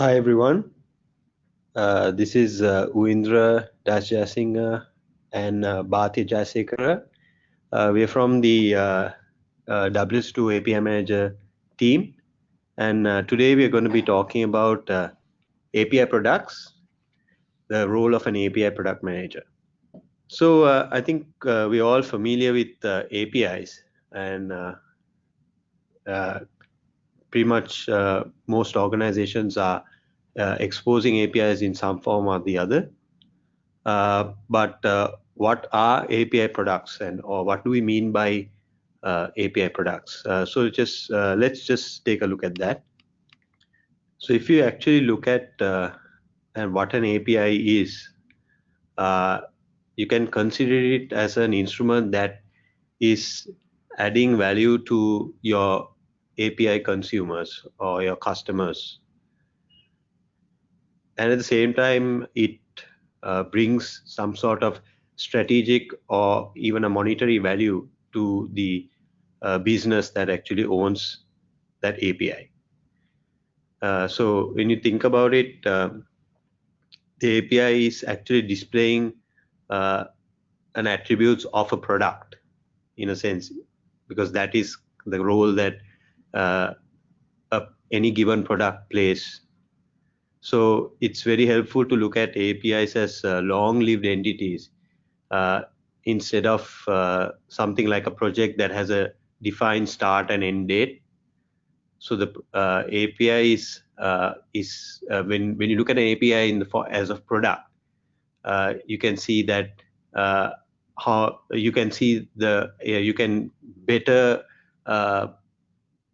Hi everyone. Uh, this is uh, Uindra Dasjasinghe and uh, Bhati Jasekara. Uh, we're from the uh, uh, WSO2 API Manager team. And uh, today we're going to be talking about uh, API products, the role of an API product manager. So I think we're all familiar with APIs and pretty much most organizations are uh, exposing APIs in some form or the other. Uh, but uh, what are API products and or what do we mean by uh, API products? Uh, so just let's just take a look at that. So if you actually look at and what an API is, you can consider it as an instrument that is adding value to your API consumers or your customers. And at the same time, it uh, brings some sort of strategic or even a monetary value to the uh, business that actually owns that API. Uh, so when you think about it, um, the API is actually displaying uh, an attributes of a product in a sense, because that is the role that uh, any given product plays. So it's very helpful to look at APIs as uh, long-lived entities uh, instead of uh, something like a project that has a defined start and end date. So the uh, API is uh, is uh, when when you look at an API in the for, as a product, you can see that how you can see the you can better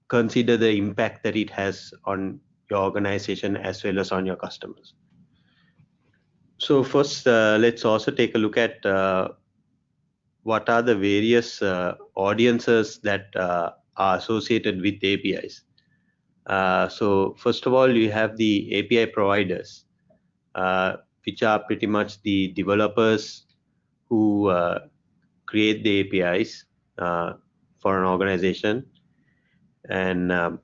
consider the impact that it has on your organization as well as on your customers. So first, uh, let's also take a look at uh, what are the various uh, audiences that uh, are associated with APIs. Uh, so first of all, you have the API providers, uh, which are pretty much the developers who create the APIs for an organization and um,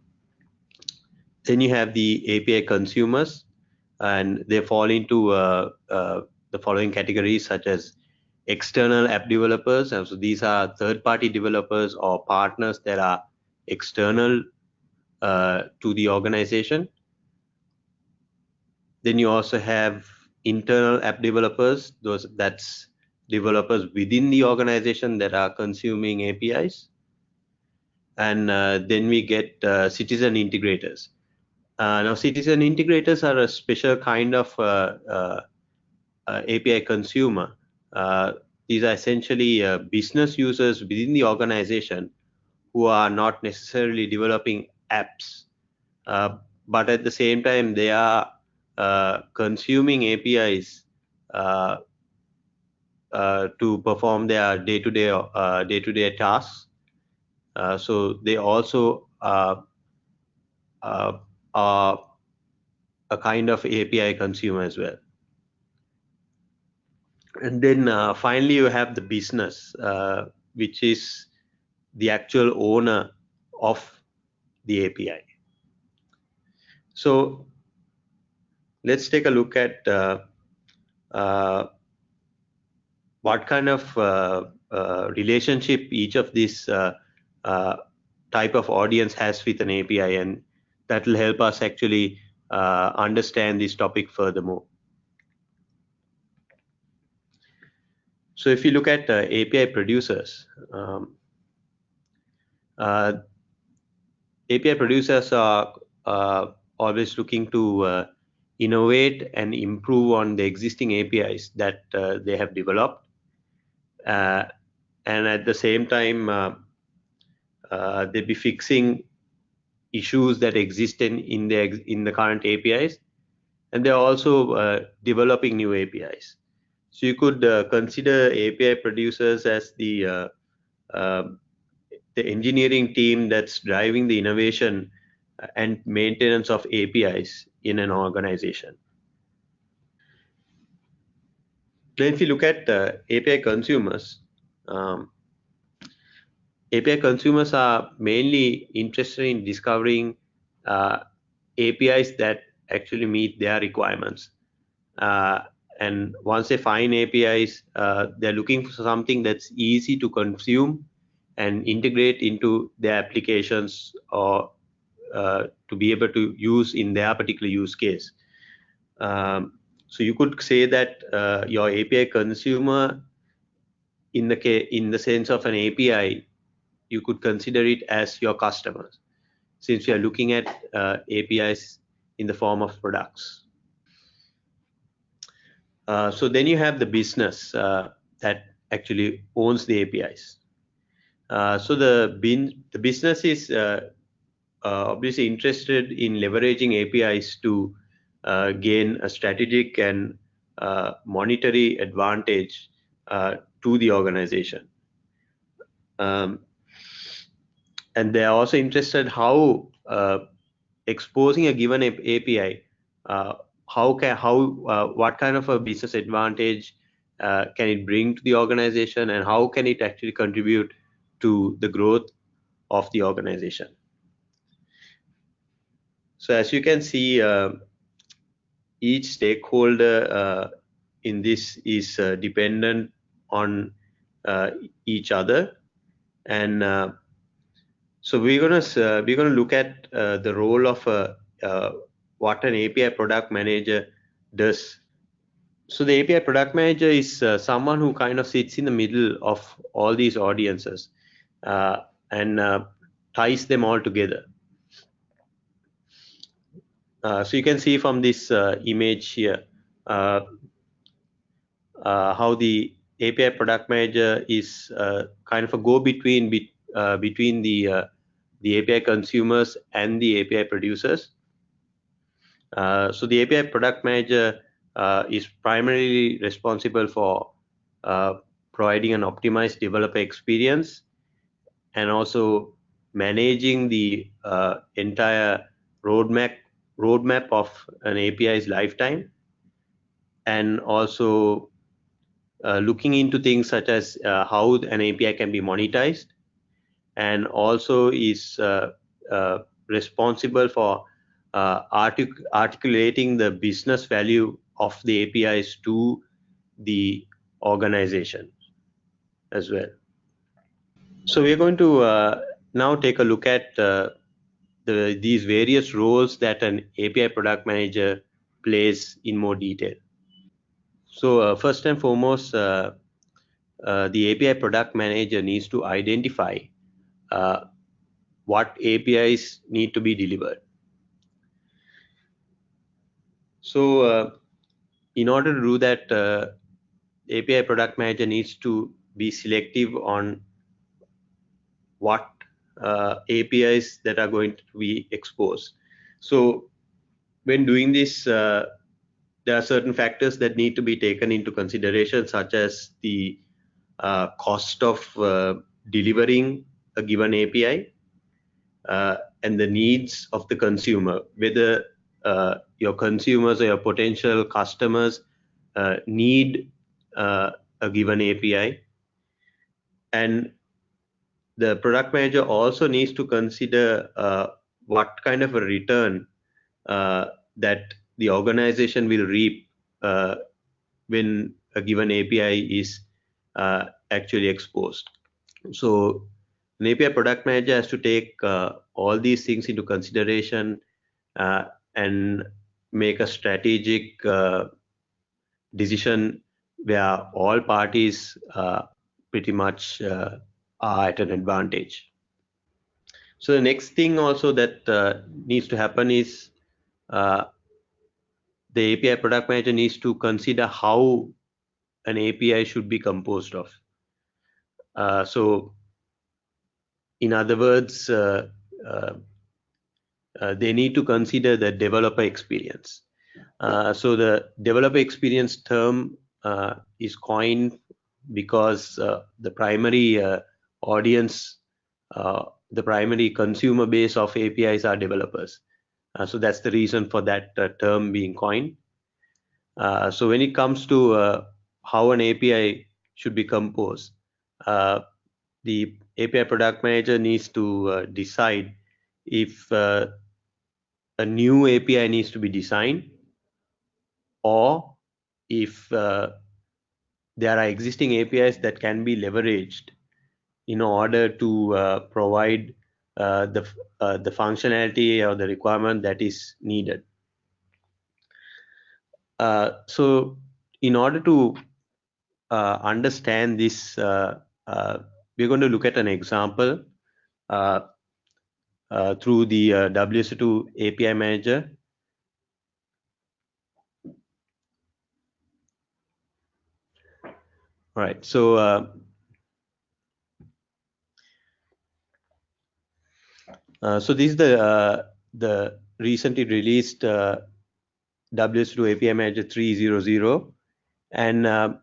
then you have the API consumers, and they fall into uh, uh, the following categories such as external app developers. And so these are third-party developers or partners that are external uh, to the organization. Then you also have internal app developers. Those that's developers within the organization that are consuming APIs and uh, then we get uh, citizen integrators. Uh, now, citizen integrators are a special kind of uh, uh, uh, API consumer. these are essentially business users within the organization who are not necessarily developing apps, but at the same time, they are consuming APIs uh, to perform their day-to-day uh, day-to-day tasks uh, so they also uh, uh, a kind of API consumer as well. And then uh, finally, you have the business, uh, which is the actual owner of the API. So let's take a look at uh, what kind of relationship each of these uh, type of audience has with an API, and that will help us actually uh, understand this topic furthermore. So if you look at uh, API producers, um, uh, API producers are uh, always looking to uh, innovate and improve on the existing APIs that they have developed. and at the same time, uh, they'll be fixing issues that exist in, in the in the current APIs, and they're also uh, developing new APIs. So you could uh, consider API producers as the uh, um, the engineering team that's driving the innovation and maintenance of APIs in an organization. Then if you look at uh, API consumers, um, API consumers are mainly interested in discovering uh, APIs that actually meet their requirements. Uh, and once they find APIs, uh, they're looking for something that's easy to consume and integrate into their applications or uh, to be able to use in their particular use case. Um, so you could say that uh, your API consumer, in the in the sense of an API, you could consider it as your customers, since we are looking at uh, APIs in the form of products. Uh, so then you have the business uh, that actually owns the APIs. Uh, so the bin, the business is uh, uh, obviously interested in leveraging APIs to gain a strategic and monetary advantage to the organization. Um, and they are also interested how exposing a given API, how can how what kind of a business advantage uh, can it bring to the organization and how can it actually contribute to the growth of the organization. So as you can see, uh, each stakeholder uh, in this is uh, dependent on uh, each other, and uh, so we're gonna uh, we're gonna look at the role of what an API product manager does so the API product manager is uh, someone who kind of sits in the middle of all these audiences uh, and uh, ties them all together. Uh, so you can see from this uh, image here uh, how the API product manager is kind of a go-between be, between the the API consumers and the API producers. so the API product manager is primarily responsible for providing an optimized developer experience and also managing the uh, entire roadmap roadmap of an API's lifetime, and also uh, looking into things such as uh, how an API can be monetized, and also is uh, uh, responsible for uh, artic articulating the business value of the APIs to the organization as well. So we're going to uh, now take a look at uh, the, these various roles that an API product manager plays in more detail. So uh, first and foremost, the API product manager needs to identify uh, what APIs need to be delivered. So in order to do that, API product manager needs to be selective on what uh, APIs that are going to be exposed. So when doing this, uh, there are certain factors that need to be taken into consideration, such as the uh, cost of uh, delivering a given API uh, and the needs of the consumer, whether uh, your consumers or your potential customers need a given API and the product manager also needs to consider uh, what kind of a return uh, that the organization will reap uh, when a given API is uh, actually exposed. So an API product manager has to take uh, all these things into consideration uh, and make a strategic decision where all parties pretty much are at an advantage. So the next thing also that uh, needs to happen is uh, the API product manager needs to consider how an API should be composed of. Uh, so in other words, uh, uh, uh, they need to consider the developer experience. so the developer experience term is coined because the primary audience, the primary consumer base of APIs are developers. Uh, so that's the reason for that uh, term being coined. Uh, so when it comes to how an API should be composed, the API product manager needs to decide if a new API needs to be designed or if uh, there are existing APIs that can be leveraged in order to uh, provide uh, the uh, the functionality or the requirement that is needed. Uh, so in order to uh, understand this, uh, we're going to look at an example through the WSO2 API Manager All right. So uh, uh, so this is the uh, the recently released uh, WSO2 API Manager 3.0.0, and uh,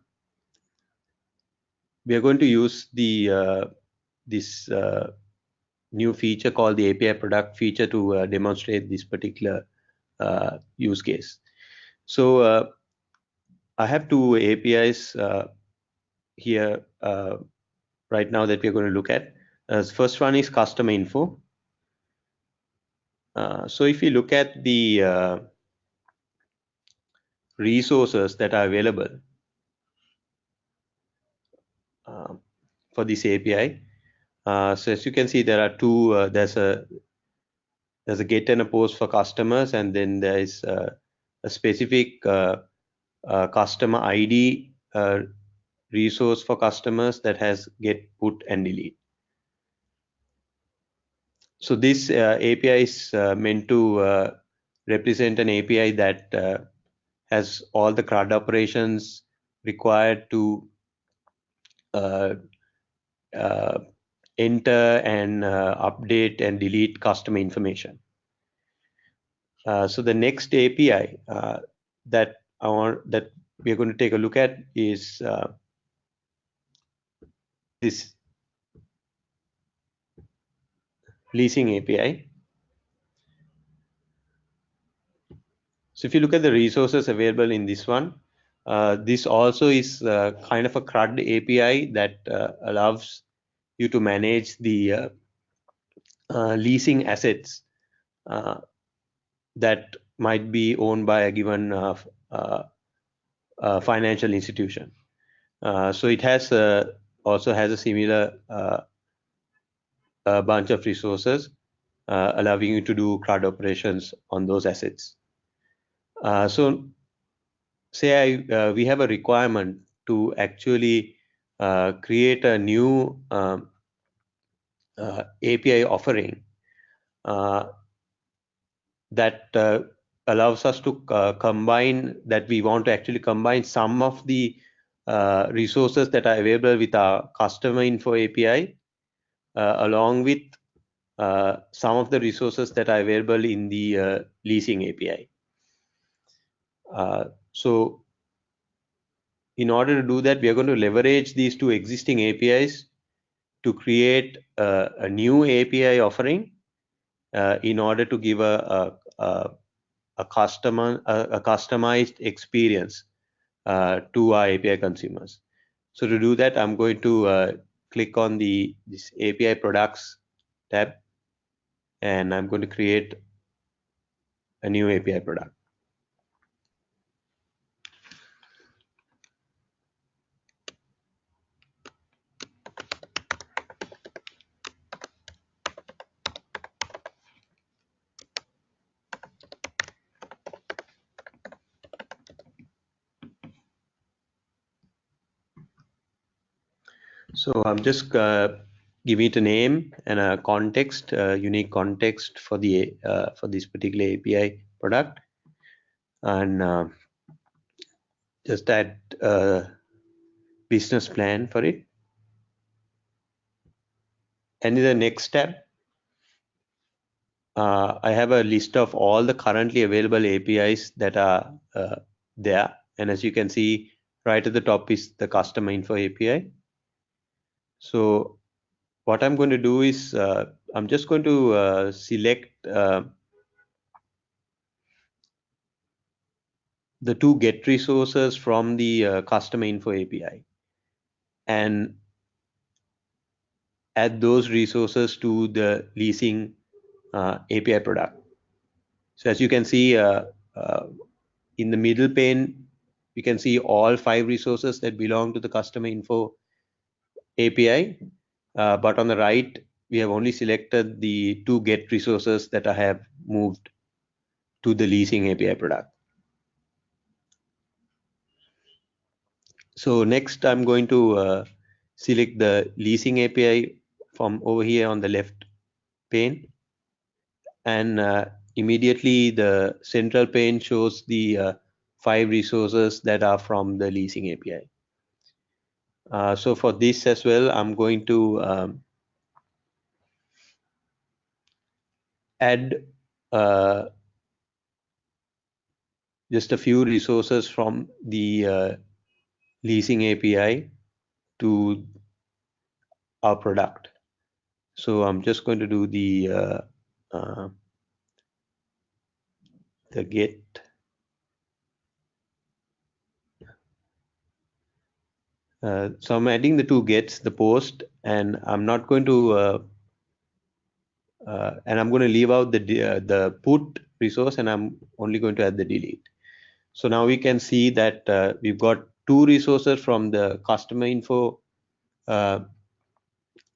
we are going to use the uh, this uh, new feature called the API product feature to uh, demonstrate this particular uh, use case. So uh, I have two APIs here uh, right now that we're going to look at. Uh, first one is customer info. So if you look at the resources that are available um, for this API, uh, so as you can see, there are two. Uh, there's a there's a get and a post for customers, and then there is a specific customer ID resource for customers that has get put and delete so this uh, api is uh, meant to uh, represent an api that uh, has all the CRUD operations required to uh, uh, Uh, uh, enter and uh, update and delete customer information so the next api that I want that we're going to take a look at is this leasing API. So if you look at the resources available in this one, uh, this also is uh, kind of a CRUD API that uh, allows you to manage the uh, uh, leasing assets uh, that might be owned by a given financial institution. so it has also has a similar uh, a bunch of resources uh, allowing you to do CRUD operations on those assets. Uh, so say I, uh, we have a requirement to actually uh, create a new um, uh, API offering that allows us to combine that we want to actually combine some of the uh, resources that are available with our customer info API, uh, along with uh, some of the resources that are available in the uh, leasing API. Uh, so in order to do that, we are going to leverage these two existing APIs to create a new API offering in order to give a, a, a, a customer a, a customized experience uh, to our API consumers. So to do that, I'm going to uh, click on the this API products tab, and I'm going to create a new API product. So I'm just uh, giving it a name and a context, a unique context for the uh, for this particular API product, and uh, just add a business plan for it. And in the next step, uh, I have a list of all the currently available APIs that are uh, there. And as you can see, right at the top is the customer info API. So what I'm going to do is uh, I'm just going to uh, select uh, the two get resources from the uh, customer info API and add those resources to the leasing uh, API product. So as you can see uh, in the middle pane, you can see all five resources that belong to the customer info API. Uh, but on the right, we have only selected the two get resources that I have moved to the leasing API product. So next I'm going to uh, select the leasing API from over here on the left pane. And uh, immediately the central pane shows the uh, five resources that are from the leasing API. Uh, so for this as well, I'm going to um, add uh, just a few resources from the uh, leasing API to our product. So I'm just going to do the uh, uh, the get uh, so I'm adding the two gets the post and I'm not going to uh, uh, and I'm going to leave out the uh, the put resource and I'm only going to add the delete so now we can see that uh, we've got two resources from the customer info uh,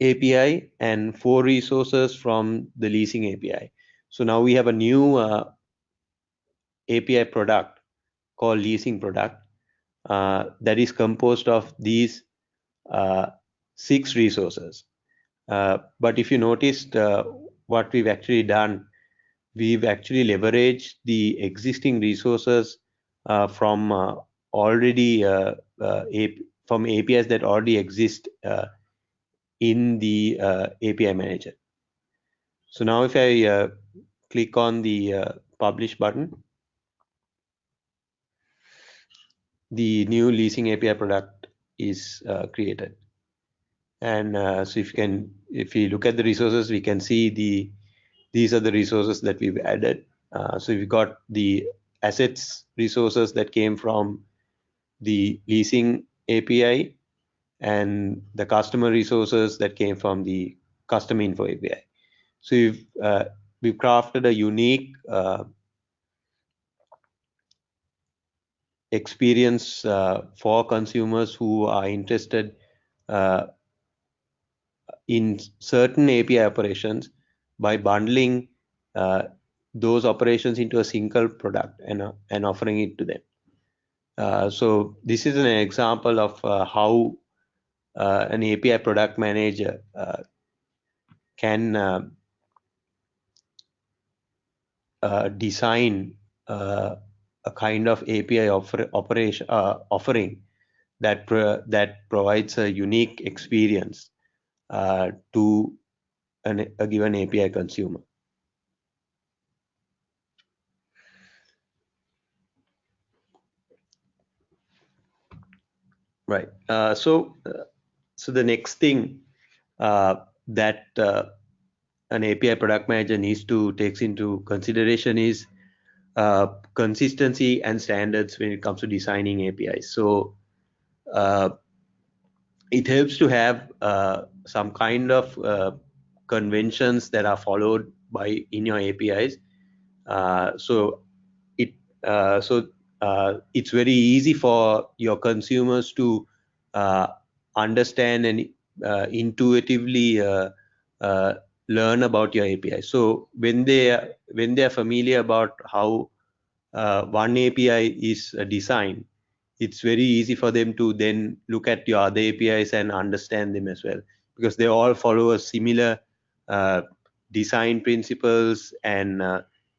API and four resources from the leasing API. So now we have a new API product called leasing product uh, that is composed of these uh, six resources. Uh, but if you noticed uh, what we've actually done, we've actually leveraged the existing resources from already uh, uh, from APIs that already exist uh, in the API manager. So now if I click on the publish button, the new leasing API product is uh, created. And uh, so if you can, if you look at the resources, we can see the these are the resources that we've added. Uh, so we've got the assets resources that came from the leasing API and the customer resources that came from the custom info API. So we've, uh, we've crafted a unique uh, experience uh, for consumers who are interested uh, in certain API operations by bundling uh, those operations into a single product and, uh, and offering it to them. Uh, so this is an example of uh, how uh, an API product manager uh, can uh, design a kind of API offer, operation offering that pro that provides a unique experience to an, a given API consumer. Right. Uh, so, uh, so the next thing uh, that uh, an API product manager needs to takes into consideration is uh, consistency and standards when it comes to designing APIs. So, uh, it helps to have some kind of conventions that are followed by in your APIs. so, it so uh, it's very easy for your consumers to uh, understand and uh, intuitively uh, uh, learn about your API. So when they when they are familiar about how uh, one API is designed, it's very easy for them to then look at your other APIs and understand them as well because they all follow a similar design principles and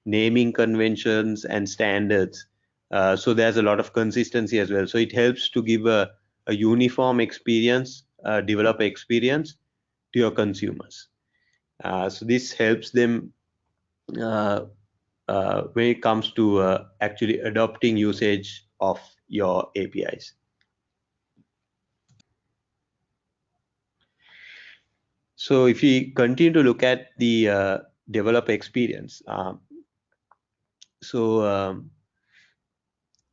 naming conventions and standards uh, so there's a lot of consistency as well. So it helps to give a, a uniform experience, uh, developer experience to your consumers. Uh, so this helps them uh, uh, when it comes to uh, actually adopting usage of your APIs. So if we continue to look at the developer experience, um, so um,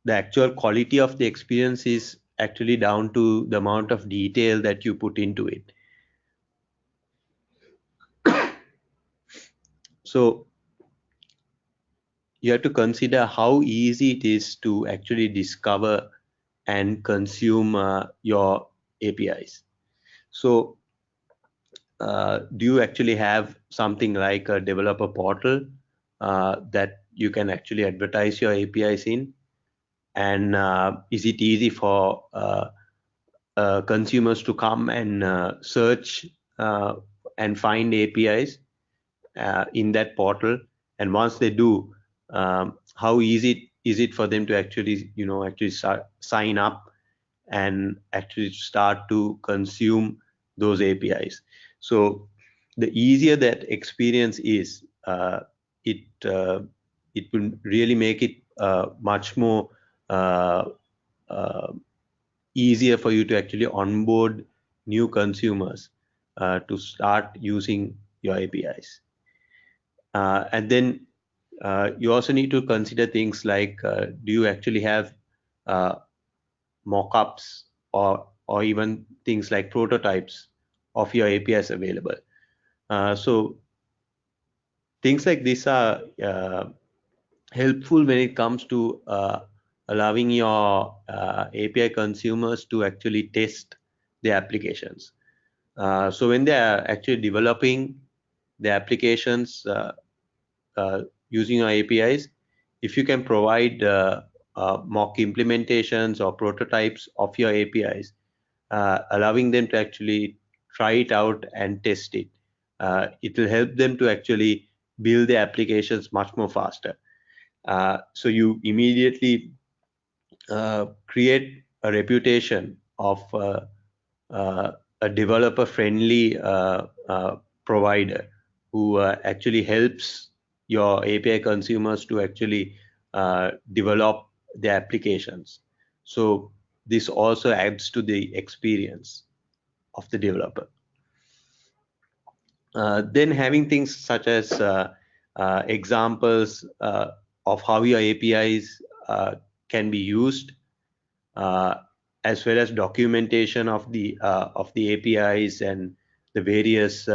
the actual quality of the experience is actually down to the amount of detail that you put into it. So you have to consider how easy it is to actually discover and consume uh, your APIs. So uh, do you actually have something like a developer portal uh, that you can actually advertise your APIs in? And uh, is it easy for uh, uh, consumers to come and search and find APIs in that portal? And once they do, um, how easy is it for them to actually, you know, actually start, sign up and actually start to consume those APIs? So the easier that experience is, uh, it uh, it will really make it uh, much more uh, uh, easier for you to actually onboard new consumers uh, to start using your APIs. And then you also need to consider things like, do you actually have mockups or or even things like prototypes of your APIs available. Uh, so things like this are uh, helpful when it comes to uh, allowing your uh, API consumers to actually test the applications. Uh, so when they are actually developing the applications uh, using your APIs, if you can provide mock implementations or prototypes of your APIs, allowing them to actually try it out and test it. Uh, it will help them to actually build the applications much more faster. Uh, so you immediately uh, create a reputation of uh, uh, a developer-friendly uh, provider who actually helps your API consumers to actually develop the applications. So this also adds to the experience of the developer. Uh, then having things such as uh, uh, examples uh, of how your APIs uh, can be used, uh, as well as documentation of the of the APIs and the various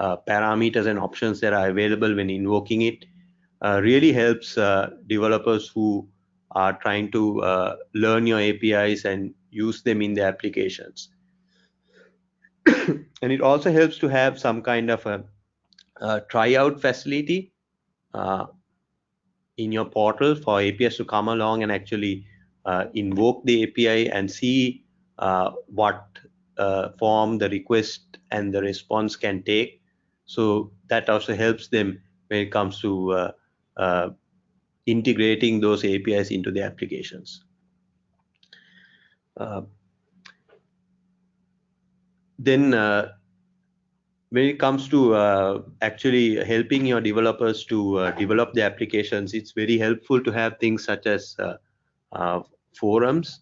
parameters and options that are available when invoking it, really helps developers who are trying to learn your APIs and use them in their applications. and it also helps to have some kind of a, a tryout facility uh, in your portal for APIs to come along and actually uh, invoke the API and see uh, what uh, form the request and the response can take. So that also helps them when it comes to uh, uh, integrating those APIs into the applications. Uh, then uh, when it comes to uh, actually helping your developers to uh, develop the applications, it's very helpful to have things such as forums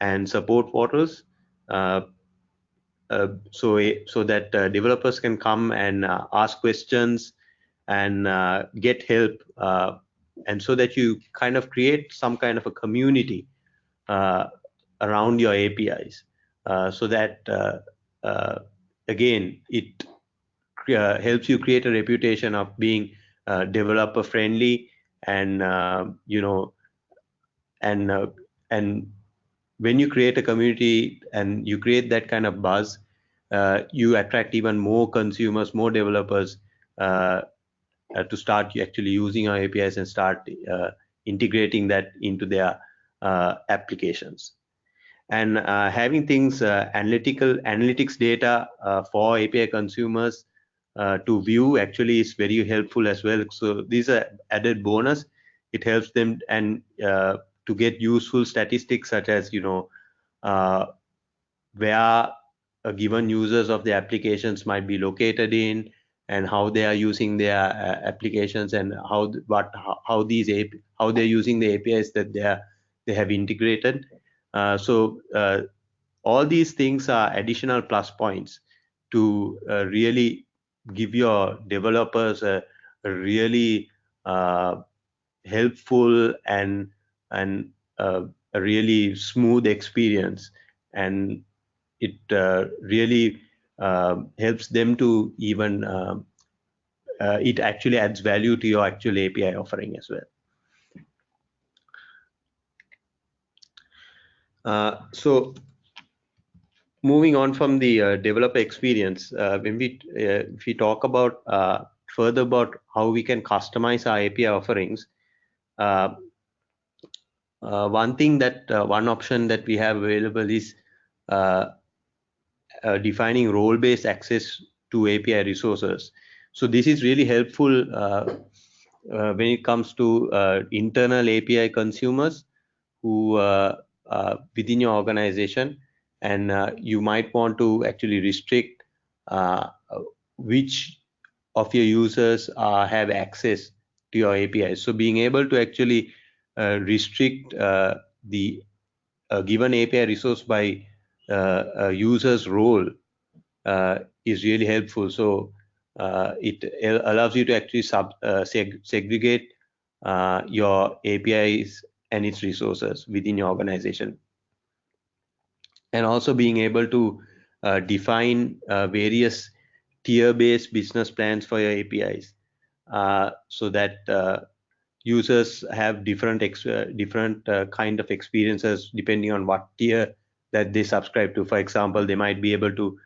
and support portals. Uh, Uh, so, eh, so that uh, developers can come and uh, ask questions and get help, and so that you kind of create some kind of a community around your APIs uh, so that uh, uh, again it helps you create a reputation of being developer friendly and you know and and when you create a community and you create that kind of buzz uh, you attract even more consumers more developers uh, uh, to start actually using our apis and start integrating that into their applications and uh, having things uh, analytical analytics data uh, for API consumers uh, to view actually is very helpful as well. So these are added bonus. It helps them and uh, to get useful statistics such as you know uh, where a given users of the applications might be located in and how they are using their applications and how what how, how these how they're using the APIs that they are they have integrated. Uh, so uh, all these things are additional plus points to uh, really give your developers a, a really helpful and and a really smooth experience and it uh, really uh, helps them to even uh, it actually adds value to your actual API offering as well. so moving on from the uh, developer experience, uh, when we uh, if we talk about further about how we can customize our API offerings, one thing that one option that we have available is defining role-based access to API resources. So this is really helpful uh, uh, when it comes to uh, internal API consumers who within your organization and uh, you might want to actually restrict uh, which of your users uh, have access to your APIs. So being able to actually uh, restrict uh, the uh, given API resource by a user's role is really helpful. So it allows you to actually sub, seg segregate your APIs and its resources within your organization and also being able to uh, define uh, various tier-based business plans for your APIs uh, so that uh, users have different uh, different uh, kind of experiences depending on what tier that they subscribe to. For example, they might be able to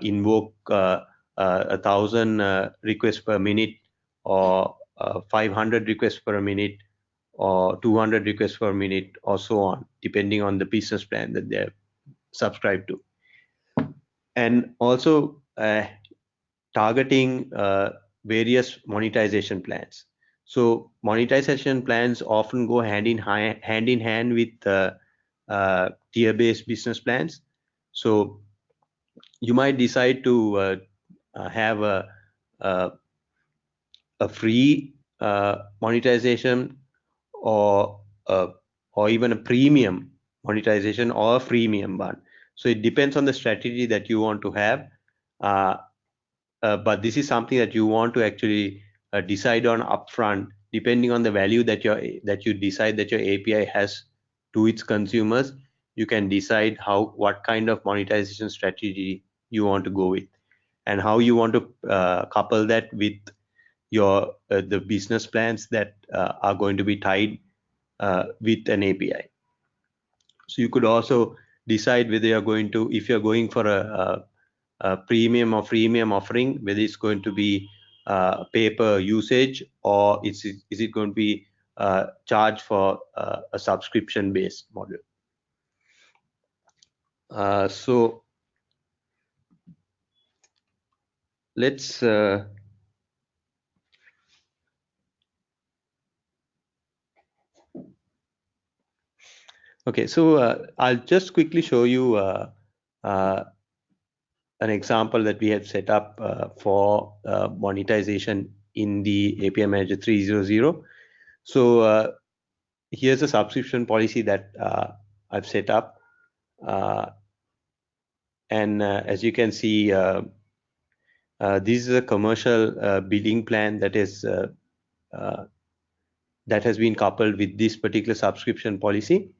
invoke a thousand requests per minute or 500 requests per minute or 200 requests per minute or so on, depending on the business plan that they're subscribe to and also uh, targeting uh, various monetization plans so monetization plans often go hand in hand hand in hand with uh, uh, tier based business plans so you might decide to uh, uh, have a, a, a free monetization or or even a premium monetization or a freemium one. So it depends on the strategy that you want to have. Uh, uh, but this is something that you want to actually uh, decide on upfront, depending on the value that your that you decide that your API has to its consumers. You can decide how what kind of monetization strategy you want to go with, and how you want to uh, couple that with your uh, the business plans that uh, are going to be tied with an API. So you could also decide whether you're going to, if you're going for a, a, a premium or freemium offering, whether it's going to be uh, usage or is it, is it going to be uh, charged for uh, a subscription based model. Uh, so let's uh, Okay, so uh, I'll just quickly show you an example that we have set up uh, for uh, monetization in the API Manager 3.0.0. So uh, here's a subscription policy that I've set up. and as you can see, this is a commercial billing plan that is that has been coupled with this particular subscription policy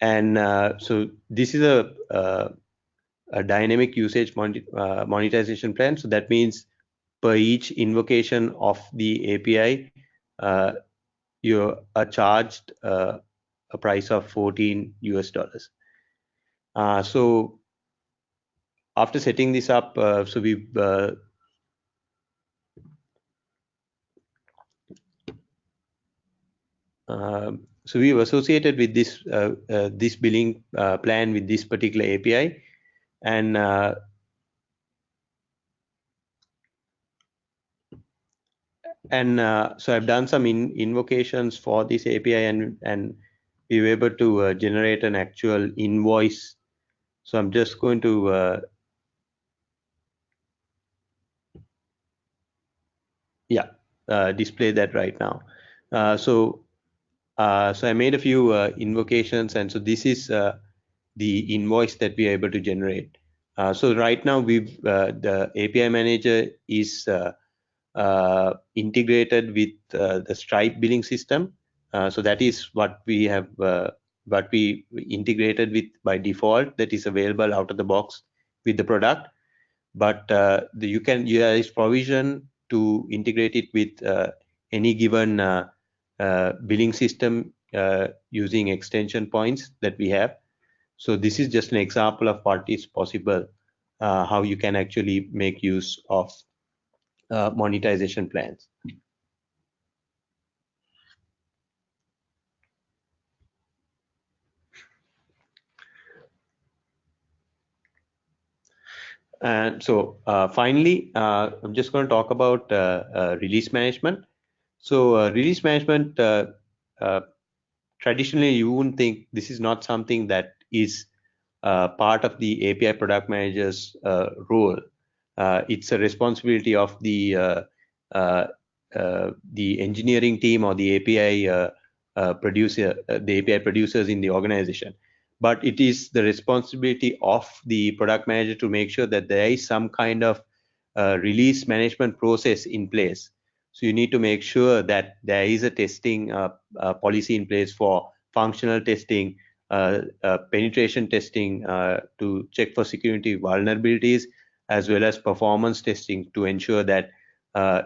and uh, so this is a, uh, a dynamic usage mon uh, monetization plan. So that means per each invocation of the API, uh, you are charged uh, a price of 14 US dollars. Uh, so after setting this up, so we um, so we've associated with this uh, uh, this billing uh, plan with this particular API, and uh, and uh, so I've done some in invocations for this API, and and we were able to uh, generate an actual invoice. So I'm just going to yeah display that right now. so uh, so I made a few uh, invocations, and so this is uh, the invoice that we are able to generate. Uh, so right now, we uh, the API manager is integrated with the Stripe billing system. so that is what we have, what we integrated with by default. That is available out of the box with the product. But the, you can there is provision to integrate it with uh, any given uh, uh, billing system using extension points that we have. So this is just an example of what is possible, how you can actually make use of monetization plans. And so uh, finally, uh, I'm just going to talk about uh, uh release management. So uh, release management, uh, traditionally, you wouldn't think this is not something that is part of the API product manager's role. it's a responsibility of the the engineering team or the API producer, the API producers in the organization but it is the responsibility of the product manager to make sure that there is some kind of uh, release management process in place. So you need to make sure that there is a testing uh, uh, policy in place for functional testing, uh, uh, penetration testing uh, to check for security vulnerabilities, as well as performance testing to ensure that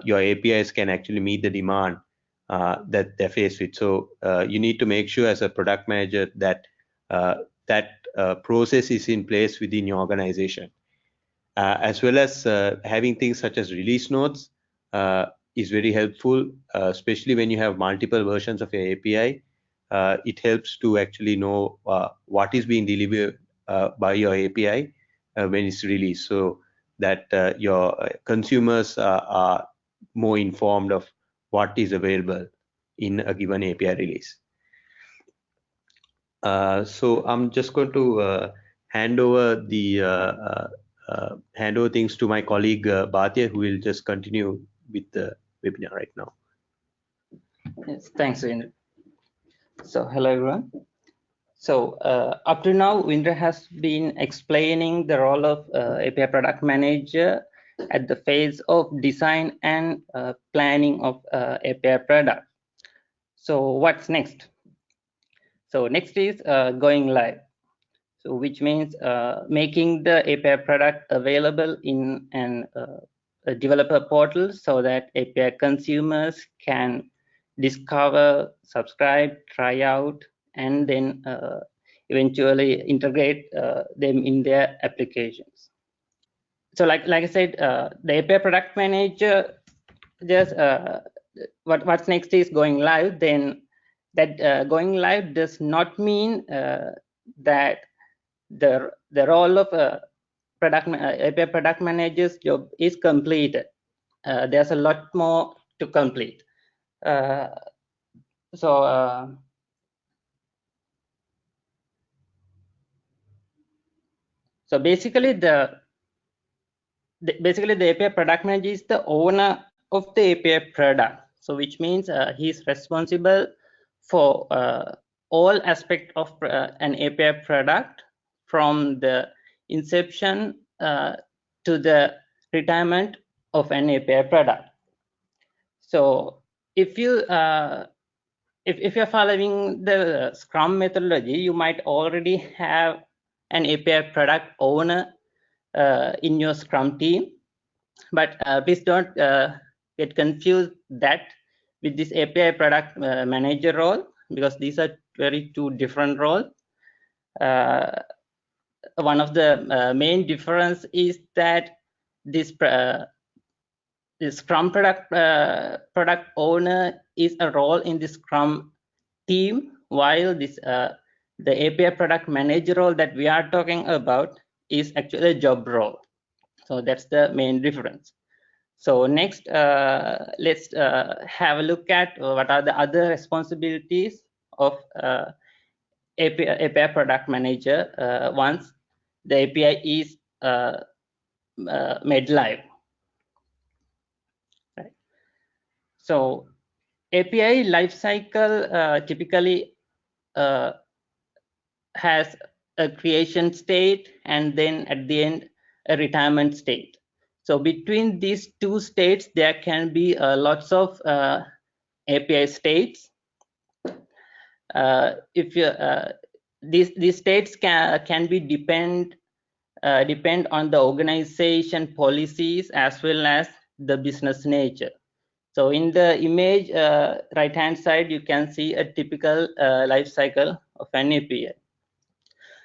your APIs can actually meet the demand that they're faced with. So you need to make sure as a product manager that uh, that uh, process is in place within your organization. Uh, as well as having things such as release notes is very helpful, especially when you have multiple versions of your API. It helps to actually know what is being delivered by your API when it's released. So that uh, your consumers uh, are more informed of what is available in a given API release. Uh, so I'm just going to uh, hand over the uh, uh, hand over things to my colleague uh, Bhatia, who will just continue with the webinar right now. Yes, thanks, Indra. So hello everyone. So uh, up to now, Indra has been explaining the role of API product manager at the phase of design and planning of API product. So what's next? So next is uh, going live. So which means uh, making the API product available in an uh, a developer portal so that API consumers can discover, subscribe, try out, and then uh, eventually integrate uh, them in their applications. So like like I said, uh, the API product manager just what what's next is going live. Then that uh, going live does not mean uh, that the the role of a product API product manager's job is completed. Uh, there's a lot more to complete. Uh, so uh, so basically the, the, basically the API product manager is the owner of the API product. So which means uh, he's responsible for all aspect of an API product from the inception uh, to the retirement of an API product. So if you uh, if, if you're following the Scrum methodology, you might already have an API product owner uh, in your Scrum team. But uh, please don't get confused that with this API product uh, manager role because these are very two different roles. Uh, one of the uh, main difference is that uh, this Scrum product uh, product owner is a role in the Scrum team, while this uh, the API product manager role that we are talking about is actually a job role. So that's the main difference. So next, uh, let's uh, have a look at what are the other responsibilities of uh, API, API, product manager uh, once the API is made live. Right. So API lifecycle typically has a creation state and then at the end a retirement state so between these two states, there can be uh, lots of uh, API states. Uh, if you, uh, these these states can can be depend uh, depend on the organization policies as well as the business nature. So in the image uh, right hand side, you can see a typical uh, life cycle of an API.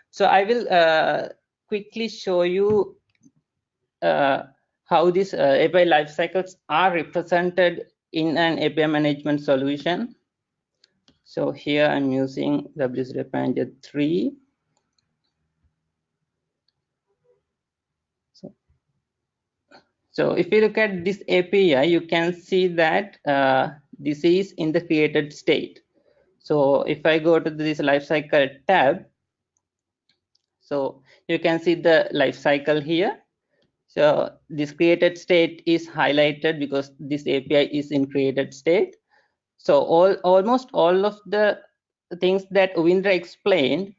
So I will uh, quickly show you uh, how these uh, API life cycles are represented in an API management solution. So here I'm using WSO2 Manager 3. So if you look at this API, you can see that uh, this is in the created state. So if I go to this lifecycle tab, so you can see the lifecycle here. So this created state is highlighted because this API is in created state. So all almost all of the things that Uvindra explained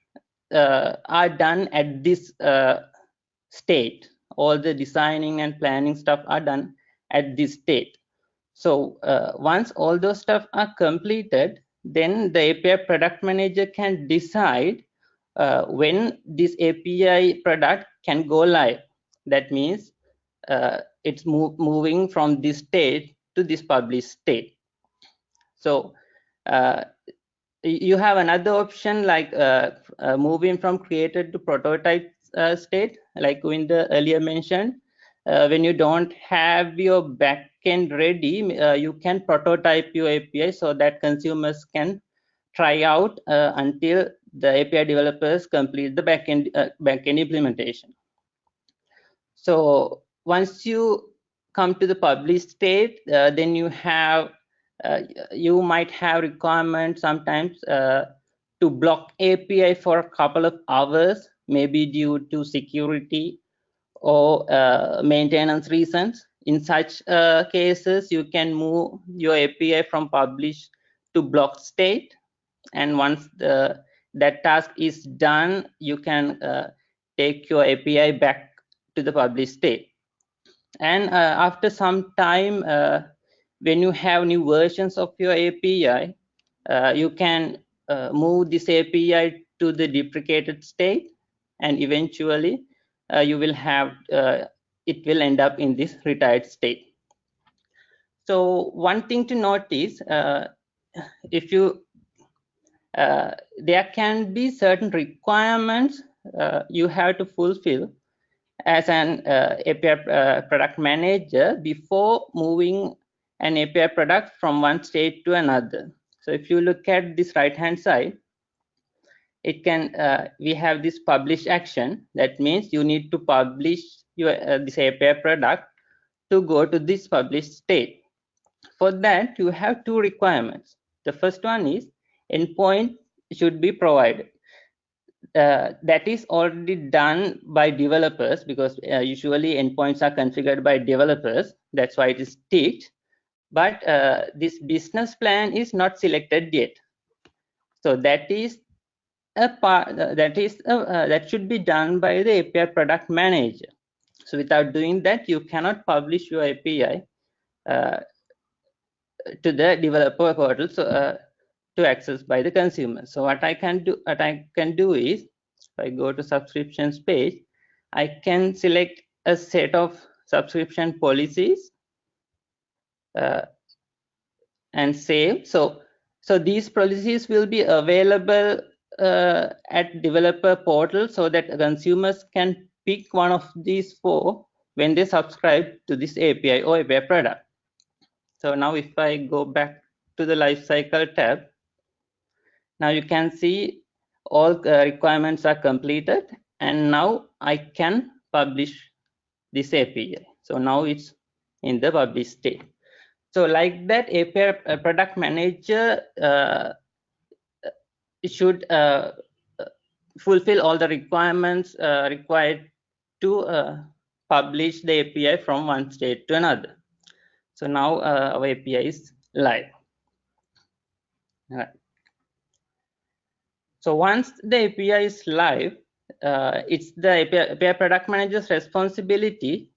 uh, are done at this uh, state. All the designing and planning stuff are done at this state. So uh, once all those stuff are completed, then the API product manager can decide uh, when this API product can go live. That means uh, it's move, moving from this state to this published state. So uh, you have another option like uh, uh, moving from created to prototype state, like Uvindra earlier mentioned. when you don't have your backend ready, you can prototype your API so that consumers can try out until the API developers complete the backend uh, backend implementation. So once you come to the published state, uh, then you have uh, you might have requirements sometimes uh, to block API for a couple of hours, maybe due to security or uh, maintenance reasons. In such uh, cases, you can move your API from published to blocked state. And once the that task is done, you can uh, take your API back to the published state. And uh, after some time, uh, when you have new versions of your API, uh, you can move this API to the deprecated state, and eventually uh, you will have it will end up in this retired state. So one thing to notice, if you uh, there can be certain requirements uh, you have to fulfill as an uh, API uh, product manager before moving an API product from one state to another. So if you look at this right hand side, it can uh, we have this publish action. That means you need to publish your this API product to go to this published state. For that, you have two requirements. The first one is endpoint should be provided. Uh, that is already done by developers because uh, usually endpoints are configured by developers. That's why it is ticked. But uh, this business plan is not selected yet. So that is a part uh, that is uh, uh, that should be done by the API product manager. So without doing that, you cannot publish your API to the developer portal. So to access by the consumer. So what I can do, what I can do is, if I go to subscriptions page, I can select a set of subscription policies uh, and save. So, so these policies will be available uh, at developer portal so that consumers can pick one of these four when they subscribe to this API or API product. So now if I go back to the lifecycle tab, now you can see all uh, requirements are completed and now I can publish this API. So now it's in the publish state. So like that API uh, product manager uh, should uh, fulfill all the requirements uh, required to uh, publish the API from one state to another. So now our API is live. All right. So once the API is live, uh, it's the API, API, product manager's responsibility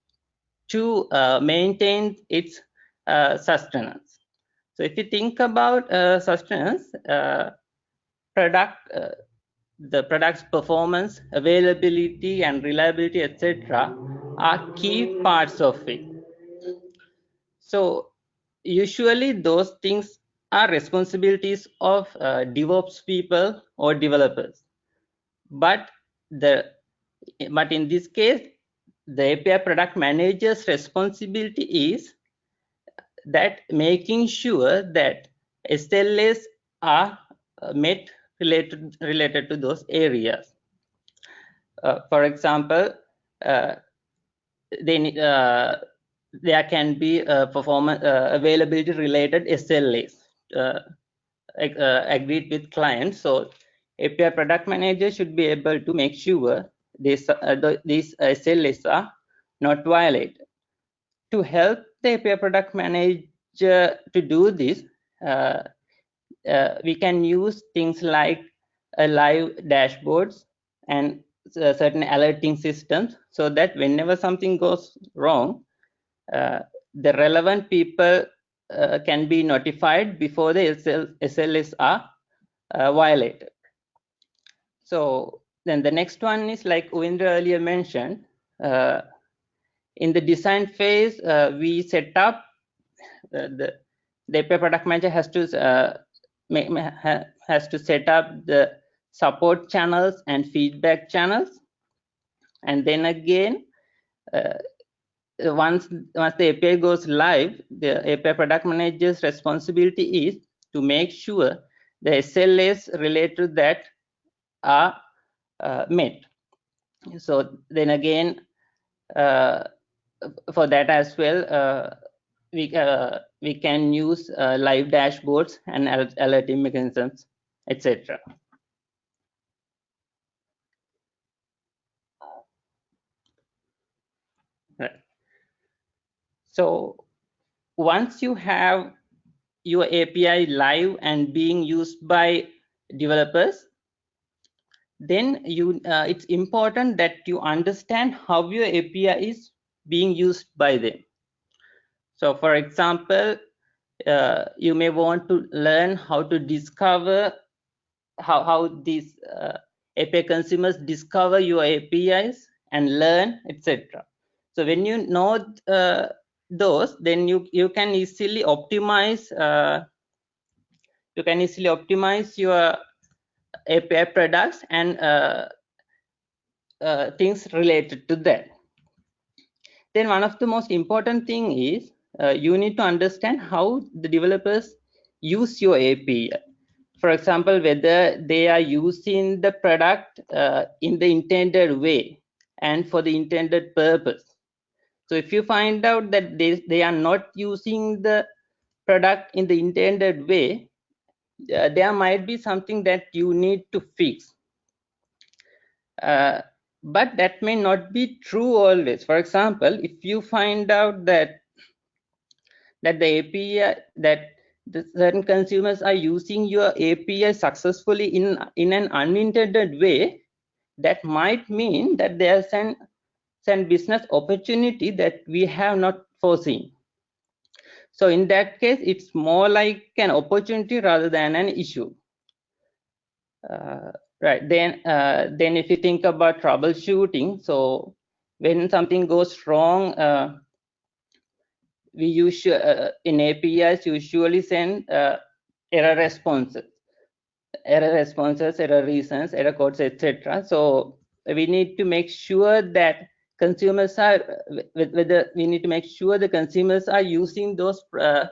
to uh, maintain its uh, sustenance. So if you think about uh, sustenance, uh, product, uh, the product's performance, availability, and reliability, etc., are key parts of it. So usually those things are responsibilities of uh, DevOps people or developers. But the but in this case, the API product manager's responsibility is that making sure that SLAs are uh, met related related to those areas. Uh, for example, uh, they, uh, there can be performance uh, availability related SLAs uh, agreed with clients. So API product manager should be able to make sure this, the, these SLAs are not violated. To help the API product manager to do this, uh, uh, we can use things like a live dashboards and uh, certain alerting systems so that whenever something goes wrong, uh, the relevant people uh, can be notified before the SL, SLAs are uh, violated. So then the next one is like Uvindra earlier mentioned, uh, in the design phase, uh, we set up the the product manager has to has to set up the support channels and feedback channels. And then again uh, once once the api goes live the api product manager's responsibility is to make sure the slas related to that are uh, met. So then again uh, for that as well uh, we uh, we can use uh, live dashboards and alerting mechanisms etc So once you have your API live and being used by developers, then you uh, it's important that you understand how your API is being used by them. So for example, uh, you may want to learn how to discover how, how these uh, API consumers discover your APIs and learn, etc. So when you know uh, those then you you can easily optimize uh, you can easily optimize your API products and uh, uh, things related to that. Then one of the most important thing is uh, you need to understand how the developers use your API. For example, whether they are using the product uh, in the intended way and for the intended purpose so if you find out that they, they are not using the product in the intended way, uh, there might be something that you need to fix. Uh, but that may not be true always. For example, if you find out that that the API that the certain consumers are using your API successfully in in an unintended way, that might mean that there's an and business opportunity that we have not foreseen. So in that case, it's more like an opportunity rather than an issue. Uh, right then, uh, then if you think about troubleshooting, so when something goes wrong, uh, we usually uh, in APIs usually send uh, error responses, error responses, error reasons, error codes, etc. So we need to make sure that consumers are whether we need to make sure the consumers are using those uh,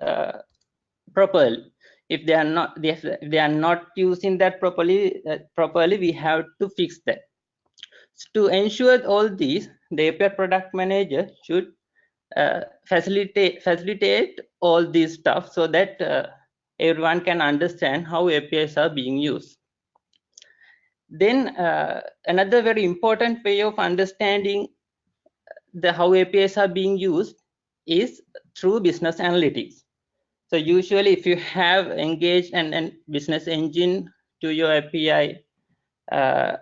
uh, properly. If they are not if they are not using that properly uh, properly we have to fix that. So to ensure all these the api product manager should uh, facilitate facilitate all these stuff so that uh, everyone can understand how apis are being used then uh, another very important way of understanding the how APIs are being used is through business analytics. So usually if you have engaged an, an business engine to your API uh,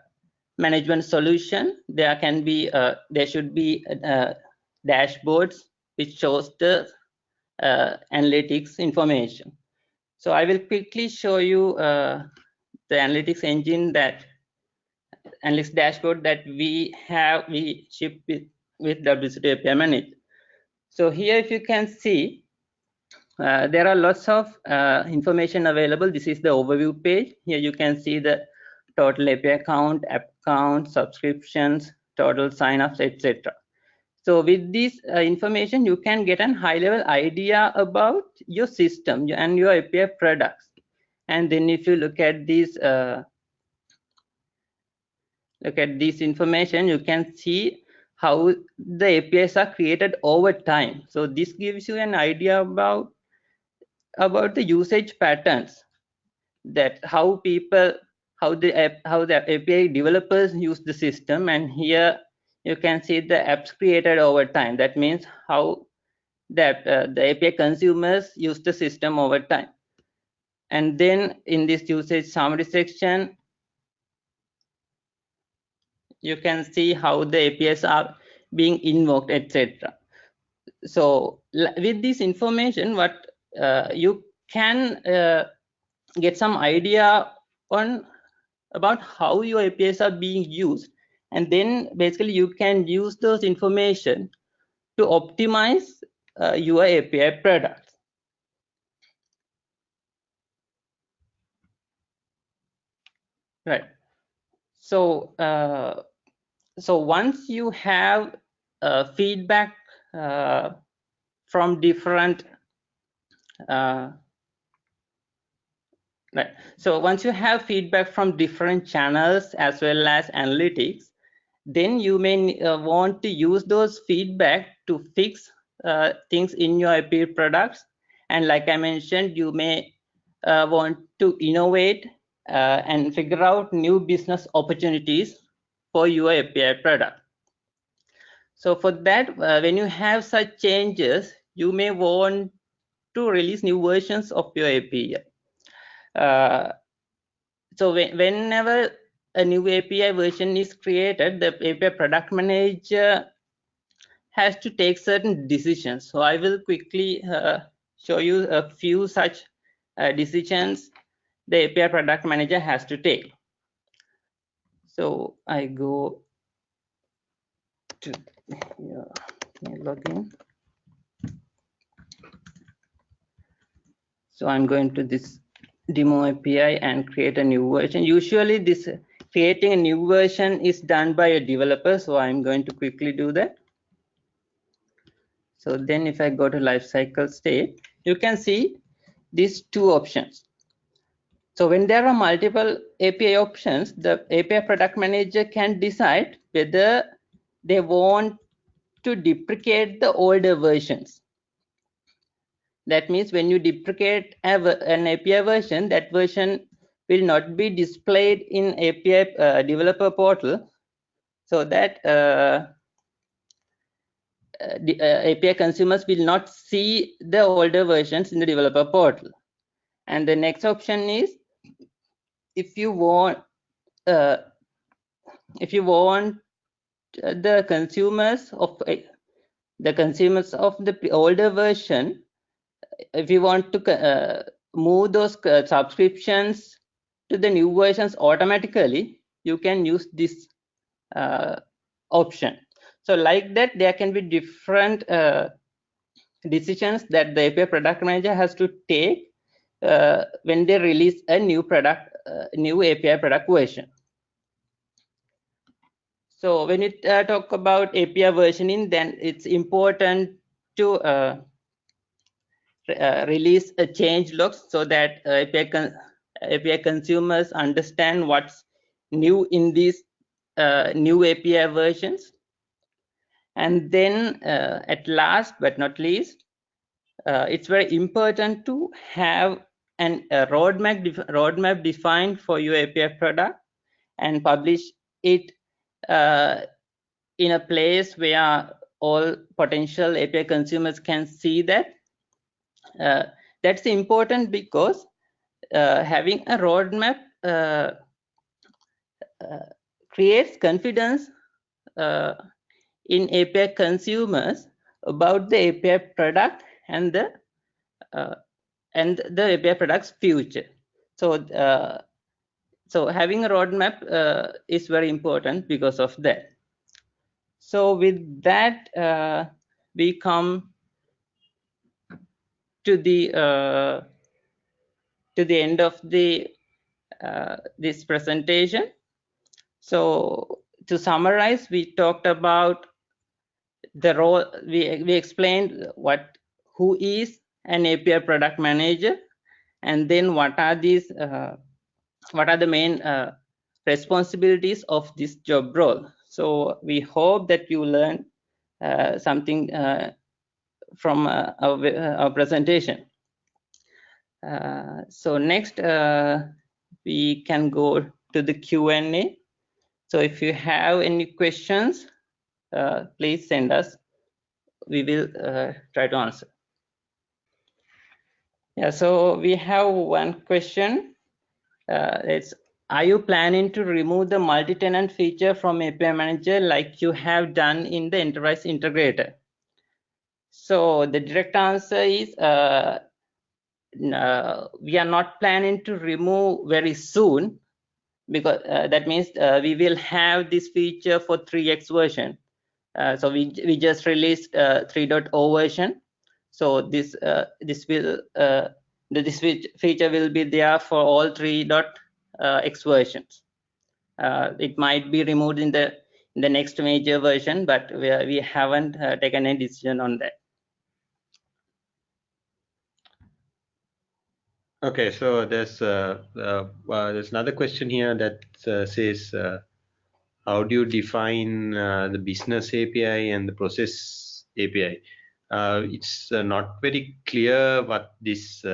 management solution, there can be uh, there should be uh, dashboards which shows the uh, analytics information. So I will quickly show you uh, the analytics engine that analytics dashboard that we have we ship with with WSO2 API Manager. So here, if you can see, uh, there are lots of uh, information available. This is the overview page. Here you can see the total API count, app count, subscriptions, total signups, etc. So with this uh, information, you can get a high level idea about your system and your API products. And then if you look at this, uh, look at this information, you can see how the APIs are created over time. So this gives you an idea about about the usage patterns that how people how the app how the API developers use the system and here you can see the apps created over time. That means how that uh, the API consumers use the system over time. And then in this usage summary section you can see how the APIs are being invoked etc so with this information what uh, you can uh, get some idea on about how your APIs are being used and then basically you can use those information to optimize uh, your API products. Right. So uh, so once you have uh, feedback uh, from different uh, right. So once you have feedback from different channels as well as analytics then you may uh, want to use those feedback to fix uh, things in your API products. And like i mentioned you may uh, want to innovate uh, and figure out new business opportunities for your api product. So for that uh, when you have such changes you may want to release new versions of your API. Uh, so when, whenever a new API version is created, the API product manager has to take certain decisions. So I will quickly uh, show you a few such uh, decisions the API product manager has to take. So I go to yeah, login. So I'm going to this demo API and create a new version. Usually this creating a new version is done by a developer. So I'm going to quickly do that. So then if I go to lifecycle state, you can see these two options. So when there are multiple API options, the API product manager can decide whether they want to deprecate the older versions that means when you deprecate an API version, that version will not be displayed in API uh, developer portal so that uh, uh the uh, API consumers will not see the older versions in the developer portal. And the next option is if you want uh, if you want the consumers of the consumers of the older version if you want to uh, move those uh, subscriptions to the new versions automatically, you can use this uh, option. So like that, there can be different uh, decisions that the API product manager has to take uh, when they release a new product, uh, new API product version. So when you talk about API versioning, then it's important to uh, release a change logs so that uh, API, con API consumers understand what's new in these uh, new API versions. And then uh, at last but not least, uh, it's very important to have an, a roadmap, def roadmap defined for your API product and publish it uh, in a place where all potential API consumers can see that uh, that's important because uh, having a roadmap uh, creates confidence in API consumers about the API product and the uh, and the API product's future. So uh, so having a roadmap uh, is very important because of that. So with that, we come to the uh, to the end of the uh, this presentation. So to summarize, we talked about the role. We we explained what who is an API product manager, and then what are these uh, what are the main uh, responsibilities of this job role. So we hope that you learn uh, something uh, from uh, our, uh, our, presentation. so next, we can go to the Q&A. So if you have any questions, please send us. We will try to answer. Yeah, so we have one question. Uh, it's are you planning to remove the multi-tenant feature from API Manager like you have done in the Enterprise Integrator? So the direct answer is uh, uh, we are not planning to remove very soon because uh, that means uh, we will have this feature for 3x version. Uh, so we we just released uh, 3.0 version. So this this will this feature will be there for all 3.0 uh, versions. It might be removed in the in the next major version, but we, we haven't taken any decision on that. Okay, so there's uh, uh, there's another question here that uh, says, how do you define the business API and the process API? it's not very clear what this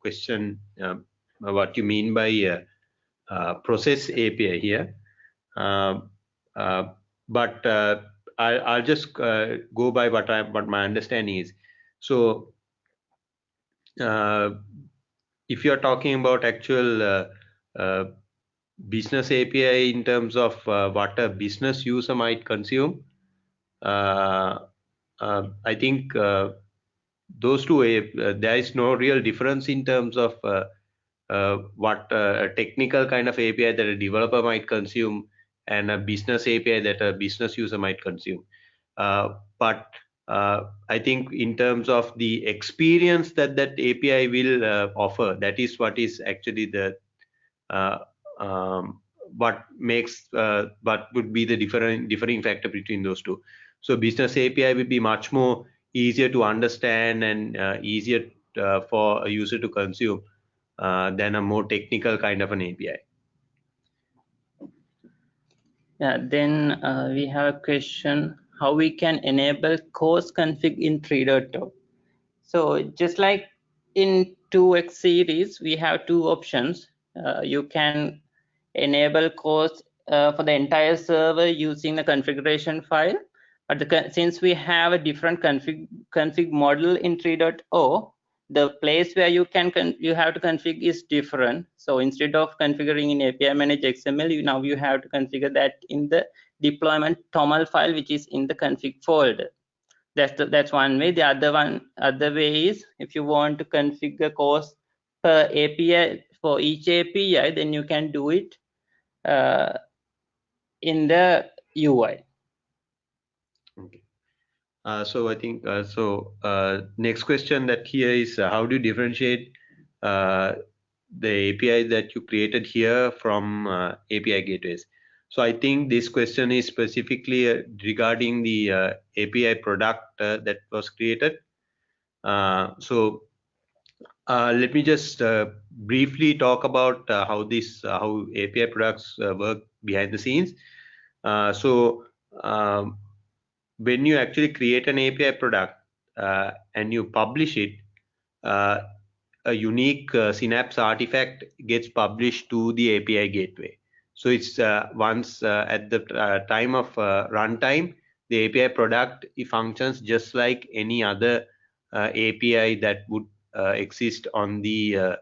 question um, uh, what you mean by uh, uh, process API here. Um, but I, will just go by what I what my understanding is. So if you're talking about actual business API in terms of uh, what a business user might consume. Uh, uh, I think those two, there is no real difference in terms of uh, what uh, a technical kind of API that a developer might consume and a business API that a business user might consume. Uh, I think in terms of the experience that that API will offer, that is what is actually the um, what makes uh, what would be the different differing factor between those two so business api will be much more easier to understand and uh, easier uh, for a user to consume uh, than a more technical kind of an API. Yeah, then uh, we have a question how we can enable CORS config in 3.0. So just like in 2x series, we have two options. Uh, you can enable CORS uh, for the entire server using the configuration file. But the, since we have a different config, config model in 3.0, the place where you can you have to configure is different so instead of configuring in api manage xml you now you have to configure that in the deployment toml file which is in the config folder that's the, that's one way the other one other way is if you want to configure CORS per api for each api then you can do it uh, in the ui okay uh, so I think uh, so. Uh, next question that here is how do you differentiate the API that you created here from API gateways? So I think this question is specifically uh, regarding the uh, API product uh, that was created. so let me just briefly talk about how this how API products work behind the scenes. so um, when you actually create an API product uh, and you publish it, uh, a unique uh, Synapse artifact gets published to the API gateway. So it's uh, once uh, at the uh, time of runtime, the API product functions just like any other API that would exist on the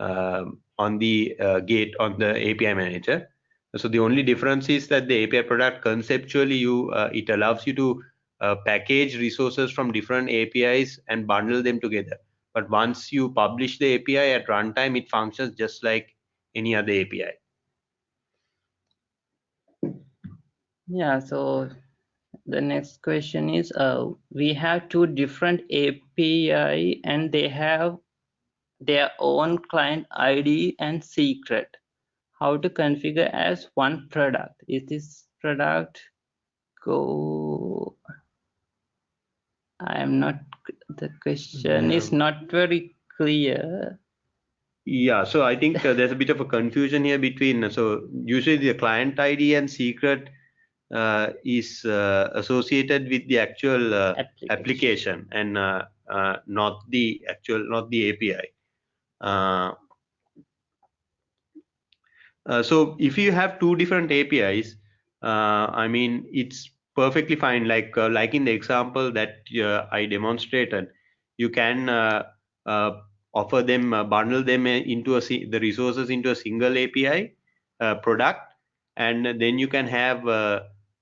um, on the gate on the API manager. So the only difference is that the API product conceptually you it allows you to uh, package resources from different APIs and bundle them together. But once you publish the API at runtime, it functions just like any other API. Yeah, so The next question is, uh, we have two different API and they have their own client ID and secret. How to configure as one product? Is this product go? I am not, the question is not very clear. Yeah, so I think uh, there's a bit of a confusion here between, so usually the client ID and secret uh, is uh, associated with the actual uh, application. application. and uh, uh, not the actual, not the API. Uh, uh, so if you have two different APIs, uh, I mean, it's perfectly fine. Like like in the example that I demonstrated, you can offer them, bundle them into a, the resources into a single API product, and then you can have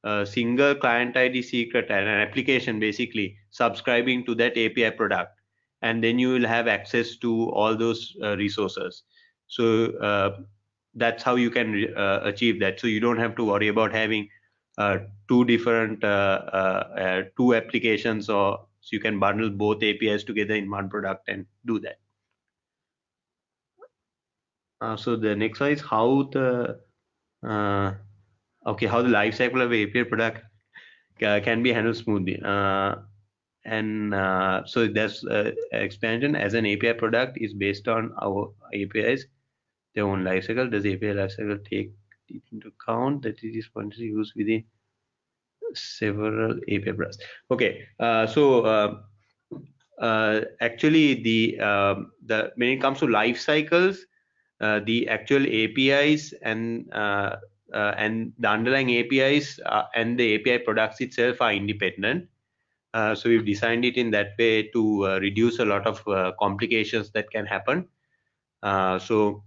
a single client ID secret and an application basically subscribing to that API product. And then you will have access to all those uh, resources. So uh, that's how you can uh, achieve that. So you don't have to worry about having uh, two different uh, uh, two applications or so you can bundle both apis together in one product and do that. So the next one is how the okay how the life cycle of api product can be handled smoothly and uh, so that's uh, expansion as an API product is based on our APIs, their own lifecycle. Does API lifecycle take into account that it is spontaneously used within several API products? Okay, uh, so uh, uh, actually the um, the when it comes to life cycles, uh, the actual APIs and and the underlying APIs and the API products itself are independent uh, so we've designed it in that way to uh, reduce a lot of uh, complications that can happen. Uh, so,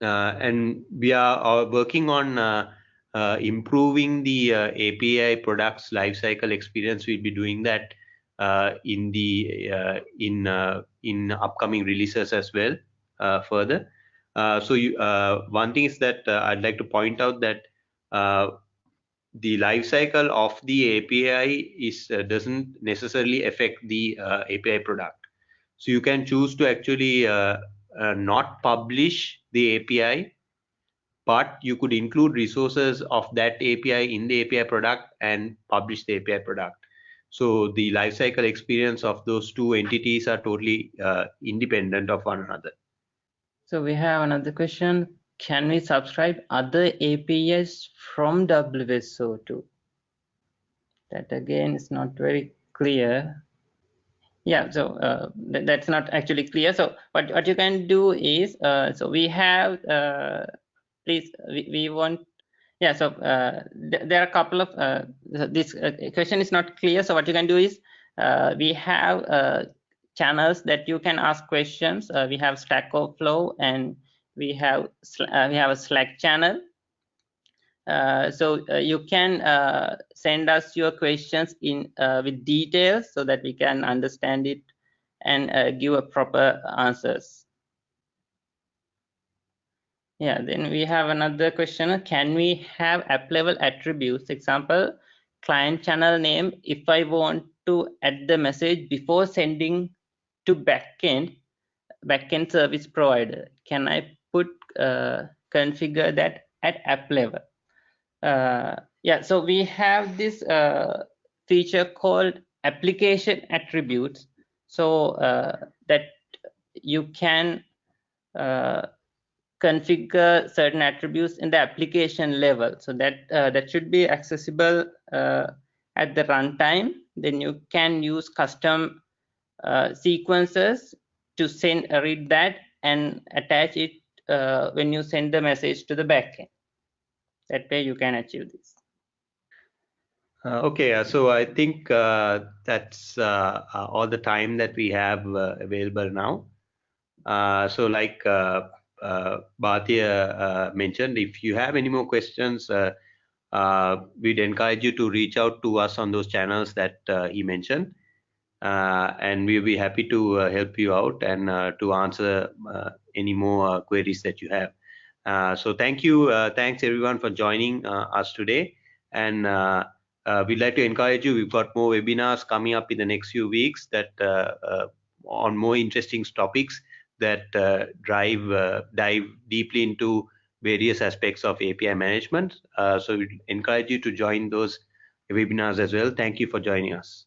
uh, and we are working on improving the API products lifecycle experience. We'll be doing that in the in in upcoming releases as well further. So you, one thing is that I'd like to point out that the life cycle of the API is uh, doesn't necessarily affect the uh, API product. So you can choose to actually uh, uh, not publish the API, but you could include resources of that API in the API product and publish the API product. So the lifecycle experience of those two entities are totally uh, independent of one another. So we have another question can we subscribe other APIs from WSO2? That again is not very clear. Yeah, so uh, th that's not actually clear. So what, what you can do is, uh, so we have, uh, please, we, we want, yeah, so uh, th there are a couple of, uh, this uh, question is not clear. So what you can do is, we have channels that you can ask questions. we have Stack Overflow and we have uh, we have a slack channel. Uh, so uh, you can uh, send us your questions in uh, with details so that we can understand it and uh, give a proper answers. Yeah then we have another question. Can we have app level attributes? Example client channel name if i want to add the message before sending to backend backend service provider can i put uh, configure that at app level. Uh, yeah, so we have this uh, feature called application attributes. So that you can configure certain attributes in the application level so that uh, that should be accessible uh, at the runtime then you can use custom uh, sequences to send read that and attach it uh, when you send the message to the backend. That way you can achieve this. Uh, okay, uh, so I think uh, that's uh, uh, all the time that we have available now. so like Bhatia mentioned, if you have any more questions, we'd encourage you to reach out to us on those channels that he mentioned. And we'll be happy to help you out and to answer any more uh, queries that you have. Uh, so thank you, uh, thanks everyone for joining us today, and uh, we'd like to encourage you. We've got more webinars coming up in the next few weeks that uh, uh, on more interesting topics that uh, drive uh, dive deeply into various aspects of API management. Uh, so we encourage you to join those webinars as well. Thank you for joining us.